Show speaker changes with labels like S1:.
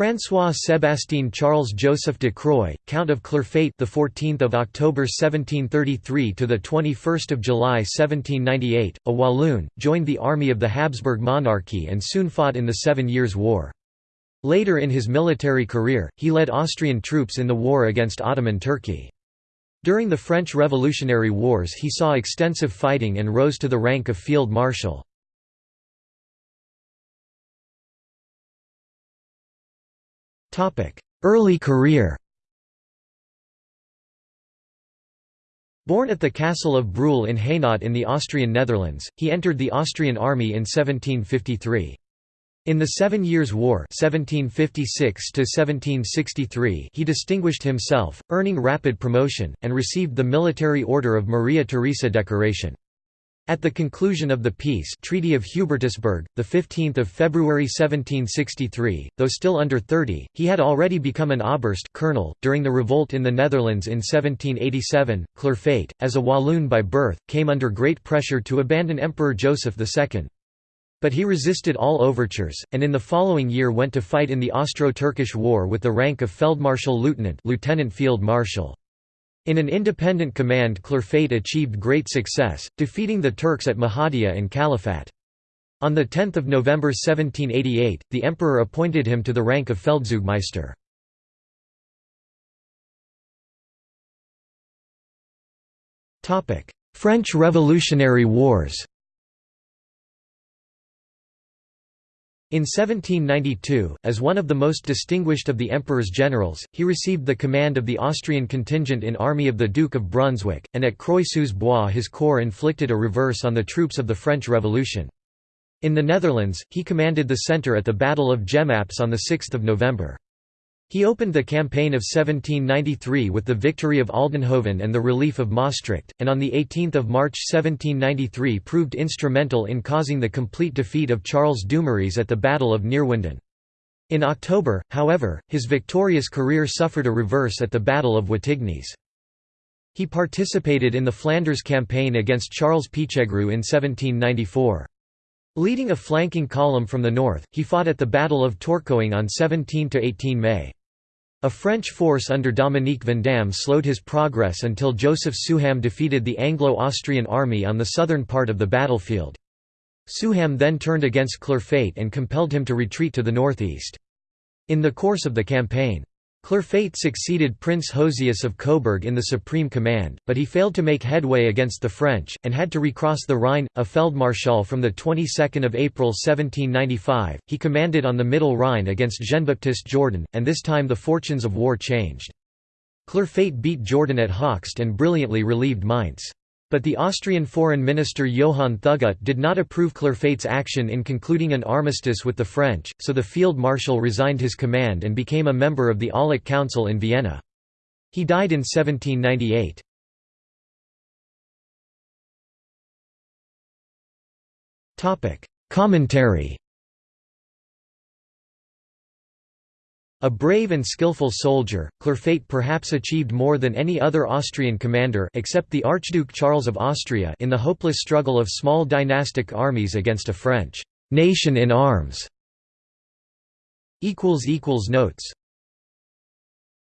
S1: François Sébastien Charles Joseph de Croix, Count of Clerfayt, the 14th of October 1733 to the 21st of July 1798, a Walloon, joined the army of the Habsburg monarchy and soon fought in the Seven Years' War. Later in his military career, he led Austrian troops in the war against Ottoman Turkey. During the French Revolutionary Wars he saw extensive fighting and rose to the rank of field marshal. Early career Born at the castle of Brühl in Hainaut in the Austrian Netherlands, he entered the Austrian army in 1753. In the Seven Years' War 1756 he distinguished himself, earning rapid promotion, and received the Military Order of Maria Theresa decoration. At the conclusion of the peace Treaty of Hubertusburg, 15 February 1763, though still under 30, he had already become an Oberst colonel. .During the revolt in the Netherlands in 1787, Clerfayt, as a Walloon by birth, came under great pressure to abandon Emperor Joseph II. But he resisted all overtures, and in the following year went to fight in the Austro-Turkish War with the rank of Feldmarschall Lieutenant, Lieutenant Field Marshal. In an independent command Clerfayt achieved great success, defeating the Turks at Mehadia and Calafat. On 10 November 1788, the emperor appointed him to the rank of Feldzeugmeister. French Revolutionary Wars In 1792, as one of the most distinguished of the emperor's generals, he received the command of the Austrian contingent in army of the Duke of Brunswick, and at Croix-sous-Bois his corps inflicted a reverse on the troops of the French Revolution. In the Netherlands, he commanded the centre at the Battle of Jemappes on 6 November. He opened the campaign of 1793 with the victory of Aldenhoven and the relief of Maastricht, and on 18 March 1793 proved instrumental in causing the complete defeat of Charles Dumouriez at the Battle of Neerwinden. In October, however, his victorious career suffered a reverse at the Battle of Wattignies. He participated in the Flanders campaign against Charles Pichegru in 1794. Leading a flanking column from the north, he fought at the Battle of Tourcoing on 17–18 May. A French force under Dominique Vandamme slowed his progress until Joseph Souham defeated the Anglo-Austrian army on the southern part of the battlefield. Souham then turned against Clerfayt and compelled him to retreat to the northeast. In the course of the campaign, Clerfayt succeeded Prince Josias of Coburg in the Supreme Command, but he failed to make headway against the French, and had to recross the Rhine, a Feldmarschall from the 22nd of April 1795. He commanded on the Middle Rhine against Jean-Baptiste Jourdan, and this time the fortunes of war changed. Clerfayt beat Jourdan at Hochst and brilliantly relieved Mainz. But the Austrian foreign minister Johann Thugut did not approve Clerfayt's action in concluding an armistice with the French, so the field marshal resigned his command and became a member of the Aulic Council in Vienna. He died in 1798. Commentary A brave and skillful soldier, Clerfayt perhaps achieved more than any other Austrian commander except the Archduke Charles of Austria in the hopeless struggle of small dynastic armies against a French «nation in arms». Notes